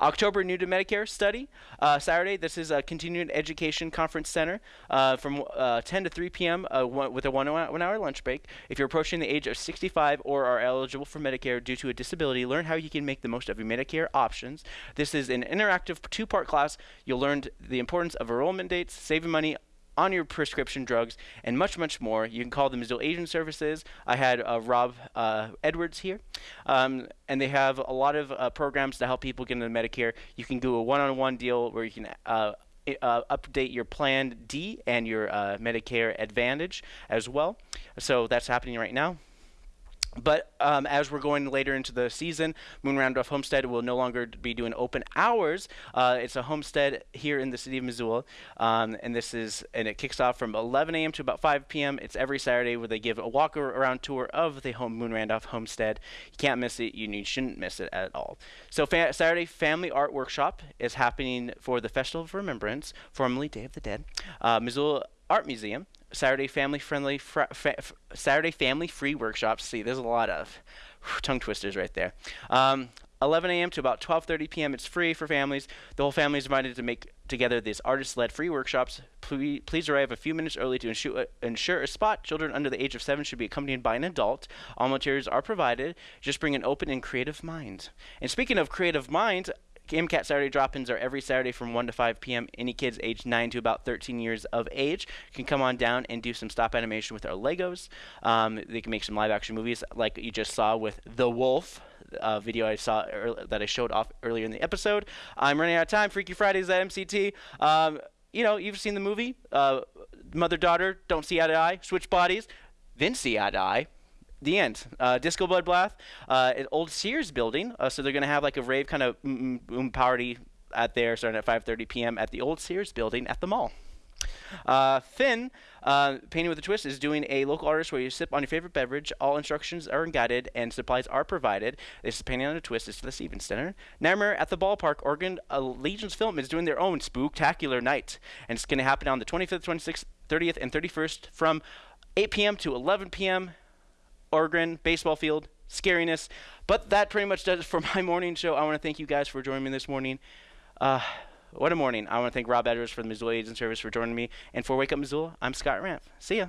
October New to Medicare study. Uh, Saturday, this is a continuing education conference center uh, from uh, 10 to 3 p.m. Uh, one, with a one, one hour lunch break. If you're approaching the age of 65 or are eligible for Medicare due to a disability, learn how you can make the most of your Medicare options. This is an interactive two part class. You'll learn the importance of enrollment dates, saving money on your prescription drugs, and much, much more. You can call the Missoula Aging Services. I had uh, Rob uh, Edwards here, um, and they have a lot of uh, programs to help people get into Medicare. You can do a one-on-one deal where you can uh, uh, update your Plan D and your uh, Medicare Advantage as well. So that's happening right now. But um, as we're going later into the season, Moon Randolph Homestead will no longer be doing open hours. Uh, it's a homestead here in the city of Missoula, um, and this is and it kicks off from 11 a.m. to about 5 p.m. It's every Saturday where they give a walk around tour of the home Moon Randolph Homestead. You can't miss it. You, you shouldn't miss it at all. So fa Saturday Family Art Workshop is happening for the Festival of Remembrance, formerly Day of the Dead. Uh, Missoula Art Museum Saturday family friendly fa Saturday family free workshops. See, there's a lot of whew, tongue twisters right there. Um, 11 a.m. to about 12:30 p.m. It's free for families. The whole family is invited to make together these artist-led free workshops. Please, please arrive a few minutes early to ensure, uh, ensure a spot. Children under the age of seven should be accompanied by an adult. All materials are provided. Just bring an open and creative mind. And speaking of creative minds, MCAT Saturday drop-ins are every Saturday from 1 to 5 p.m. Any kids aged 9 to about 13 years of age can come on down and do some stop animation with our Legos. Um, they can make some live-action movies like you just saw with The Wolf, uh, video I saw that I showed off earlier in the episode. I'm running out of time. Freaky Fridays at MCT. Um, you know, you've seen the movie. Uh, Mother daughter don't see eye to eye. Switch bodies. Then see eye to eye the end. Uh, Disco Blood Bath, uh, an old Sears building. Uh, so they're going to have like a rave kind of mm, mm, party at there starting at 5.30 p.m. at the old Sears building at the mall. Uh, Finn, uh, Painting with a Twist, is doing a local artist where you sip on your favorite beverage. All instructions are guided and supplies are provided. This is Painting on a Twist. It's the Stevens Center. Nightmare at the Ballpark, Oregon. Legion's Film is doing their own spooktacular night. And it's going to happen on the 25th, 26th, 30th, and 31st from 8 p.m. to 11 p.m. Oregon baseball field, scariness. But that pretty much does it for *laughs* my morning show. I want to thank you guys for joining me this morning. Uh, what a morning. I want to thank Rob Edwards for the Missoula Aging Service for joining me. And for Wake Up Missoula, I'm Scott Ramp. See ya.